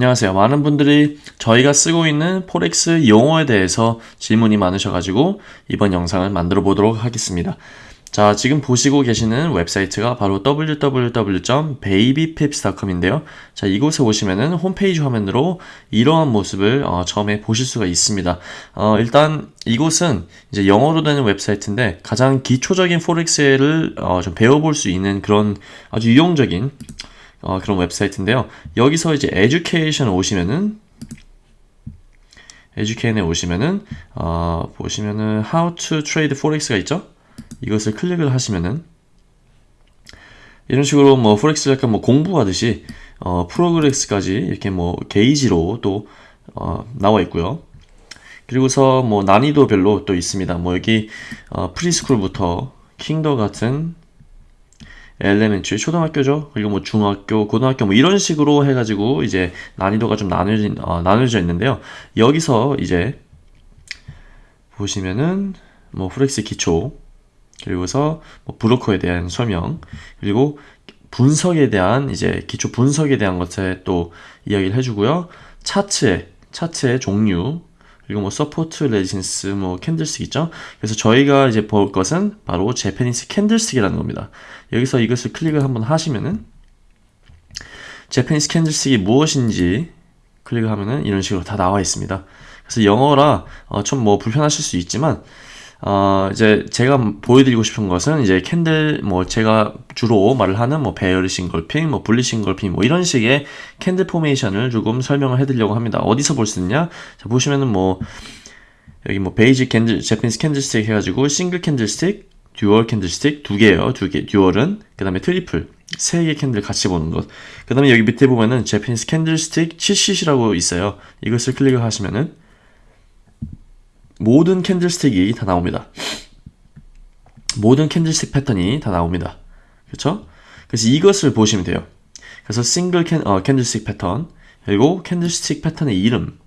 안녕하세요. 많은 분들이 저희가 쓰고 있는 forex 용어에 대해서 질문이 많으셔가지고 이번 영상을 만들어 보도록 하겠습니다. 자, 지금 보시고 계시는 웹사이트가 바로 www.babypips.com인데요. 자, 이곳에 오시면은 홈페이지 화면으로 이러한 모습을 어, 처음에 보실 수가 있습니다. 어, 일단 이곳은 이제 영어로 되는 웹사이트인데 가장 기초적인 forex를 어, 좀 배워볼 수 있는 그런 아주 유용적인 어, 그런 웹사이트인데요. 여기서 이제 education 오시면은 education에 오시면은 어, 보시면은 how to trade forex가 있죠. 이것을 클릭을 하시면은 이런 식으로 뭐 forex 약간 뭐 공부하듯이 어, progress까지 이렇게 뭐 게이지로 또 어, 나와 있고요. 그리고서 뭐 난이도별로 또 있습니다. 뭐 여기 어, preschool부터 kindergarten elementary 초등학교죠. 그리고 뭐 중학교, 고등학교 뭐 이런 식으로 해가지고 이제 난이도가 좀 나눠진 어, 나눠져 있는데요. 여기서 이제 보시면은 뭐 forex 기초 그리고서 뭐 브로커에 대한 설명 그리고 분석에 대한 이제 기초 분석에 대한 것에 또 이야기를 해주고요. 차트의 차트의 종류 그리고 뭐 support resistance 뭐 candlestick 있죠? 그래서 저희가 이제 볼 것은 바로 Japanese candlestick이라는 겁니다. 여기서 이것을 클릭을 한번 하시면은 Japanese candlestick이 무엇인지 클릭을 하면은 이런 식으로 다 나와 있습니다. 그래서 영어라 어, 좀 뭐 불편하실 수 있지만 어, 이제 제가 보여드리고 싶은 것은 이제 candle 뭐 제가 주로 말을 하는 뭐 bearish engulfing, 뭐 bullish engulfing 뭐 이런 식의 candle formation을 조금 설명을 해드리려고 합니다. 어디서 볼 수 있냐? 자 보시면은 뭐 여기 뭐 basic candle, Japanese candlestick 해가지고 single candlestick, dual candlestick 두 개예요. 두 개, dual은 그 다음에 triple 세 개 candle 같이 보는 것. 그 다음에 여기 밑에 보면은 Japanese candlestick cheat sheet라고 있어요. 이것을 클릭을 하시면은 모든 candlestick이 다 나옵니다. 모든 candlestick 패턴이 다 나옵니다. 그렇죠? 그래서 이것을 보시면 돼요. 그래서 single can-, 어, candlestick 패턴 그리고 candlestick 패턴의 이름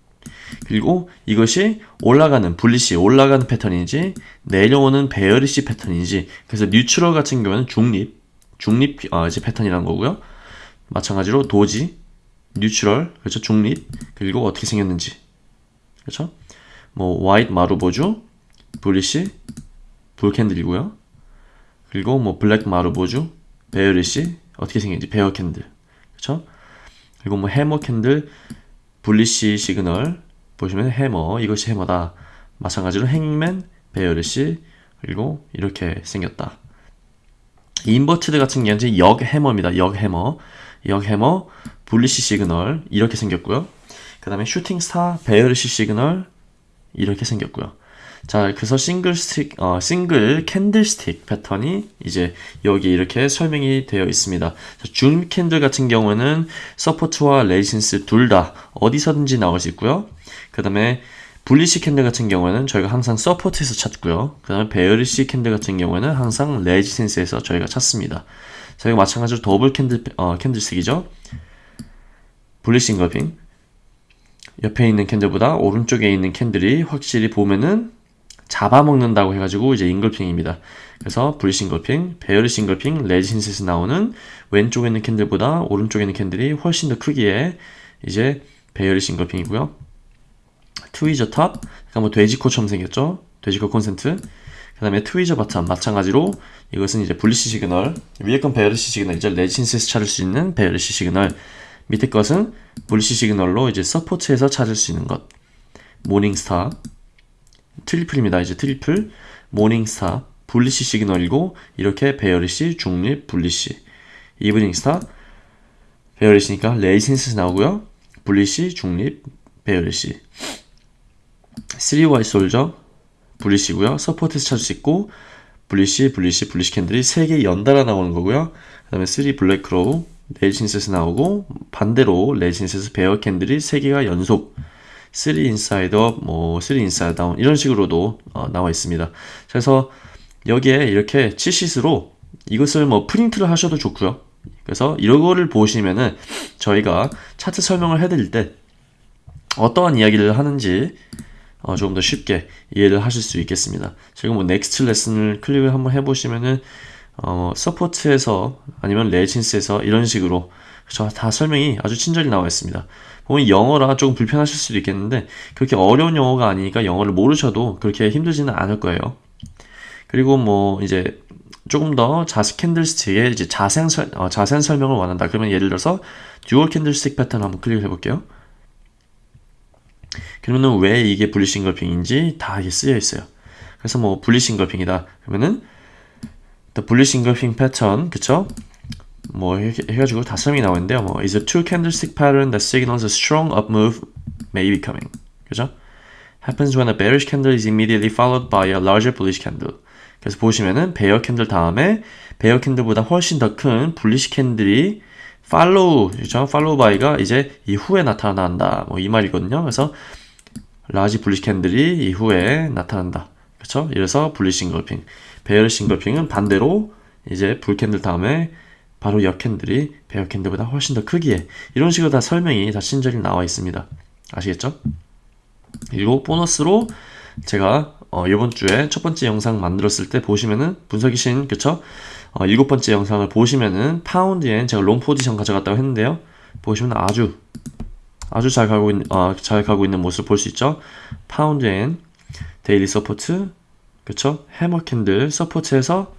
그리고 이것이 올라가는 bullish 올라가는 패턴인지 내려오는 bearish 패턴인지 그래서 neutral 같은 경우는 중립 중립 어, 이제 패턴이라는 거고요. 마찬가지로 doji neutral 그렇죠 중립 그리고 어떻게 생겼는지 그렇죠? 뭐 white marubozu, bullish, bull candle이고요. 그리고 뭐 black marubozu, bearish 어떻게 생긴지 bear candle. 그렇죠? 그리고 뭐 hammer candle, bullish signal 보시면 해머 이것이 hammer다. 마찬가지로 hangman, bearish 그리고 이렇게 생겼다. inverted 같은 경우는 역 hammer입니다. 역 해머, 역 hammer, bullish signal 이렇게 생겼고요. 그 다음에 shooting star, bearish signal, 이렇게 생겼고요. 자, 그래서 single stick, 어, single candlestick 패턴이 이제 여기 이렇게 설명이 되어 있습니다. 줌 캔들 같은 경우는 support와 resistance 둘 다 어디서든지 나올 수 있고요. 그 다음에 bullish candle 같은 경우에는 저희가 항상 support에서 찾고요. 그 다음에 bearish candle 같은 경우에는 항상 resistance에서 저희가 찾습니다. 저희가 마찬가지로 double candle, 어, candlestick이죠. bullish engulfing, 옆에 있는 candle보다 오른쪽에 있는 candle이 확실히 보면은 잡아먹는다고 해가지고 이제 engulfing입니다. 그래서 bullish engulfing, bearish engulfing, resistance에서 나오는 왼쪽에 있는 candle보다 오른쪽에 있는 candle이 훨씬 더 크기에 이제 bearish engulfing이고요. tweezer top, 그러니까 뭐 돼지코처럼 생겼죠? 돼지코 콘센트. 그 다음에 tweezer bottom, 마찬가지로 이것은 이제 bullish signal, 위에 건 bearish signal이죠. resistance에서 찾을 수 있는 bearish signal. 밑에 것은 bullish signal로 이제 support에서 찾을 수 있는 것. morning star triple입니다. 이제 triple morning star bullish signal이고 이렇게 bearish 중립 bullish evening star bearish니까 resistance 나오고요. 분리시 중립 베어리시 3Y 솔저 분리시고요. support에서 찾을 수 있고 bullish bullish bullish candle이 3개 연달아 나오는 거고요. 그 다음에 3 black crow resistance에서 나오고 반대로 resistance에서 bear candle이 3개가 연속 3 inside up, 뭐3 inside down 이런 식으로도 어, 나와 있습니다. 그래서 여기에 이렇게 치시스로 이것을 뭐 프린트를 하셔도 좋고요. 그래서 이거를 보시면은 저희가 차트 설명을 해드릴 때 어떠한 이야기를 하는지 어, 조금 더 쉽게 이해를 하실 수 있겠습니다. 지금 뭐 next lesson을 클릭을 한번 해보시면은 어, support에서 아니면 resistance에서 이런 식으로 다 설명이 아주 친절히 나와 있습니다. 보면 영어라 조금 불편하실 수도 있겠는데 그렇게 어려운 영어가 아니니까 영어를 모르셔도 그렇게 힘들지는 않을 거예요. 그리고 뭐 이제 조금 더 Japanese candlestick의 이제 자세한, 설, 어, 자세한 설명을 원한다. 그러면 예를 들어서 dual candlestick 패턴 한번 클릭을 해볼게요. 그러면은 왜 이게 bullish engulfing인지 다 이게 쓰여 있어요. 그래서 뭐 bullish engulfing이다. 그러면은 the bullish engulfing pattern 그쵸? 뭐 해, 해가지고 다 설명이 나오는데요. 뭐 is a two candlestick pattern that signals a strong up move may be coming. 그죠? happens when a bearish candle is immediately followed by a larger bullish candle. 그래서 보시면은 bear candle 다음에 bear candle보다 훨씬 더 큰 bullish candle이 follow, 그죠? followed by가 이제 이후에 나타난다. 뭐 이 말이거든요. 그래서 larger bullish candle이 이후에 나타난다. 그렇죠? 이래서 bullish engulfing. Bearish engulfing은 반대로 이제 bull candle 다음에 바로 역 candle이 bear candle보다 훨씬 더 크기에 이런 식으로 다 설명이 다 친절히 나와 있습니다. 아시겠죠? 그리고 보너스로 제가 어, 이번 주에 첫 번째 영상 만들었을 때 보시면은 분석이신 그쵸? 어, 일곱 번째 영상을 보시면은 파운드엔 제가 long position 가져갔다고 했는데요. 보시면 아주 아주 잘 가고 있는 어, 잘 가고 있는 모습을 볼수 있죠. 파운드엔 daily support 그쵸? hammer candle support에서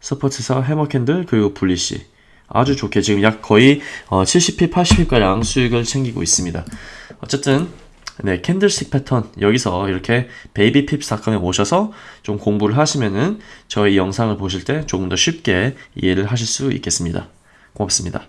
support에서 hammer candle 그리고 bullish 아주 좋게 지금 약 거의 어, 70 pip 80 pip가량 수익을 챙기고 있습니다. 어쨌든 네, candlestick 패턴 여기서 이렇게 BabyPips.com에 오셔서 좀 공부를 하시면은 저희 영상을 보실 때 조금 더 쉽게 이해를 하실 수 있겠습니다. 고맙습니다.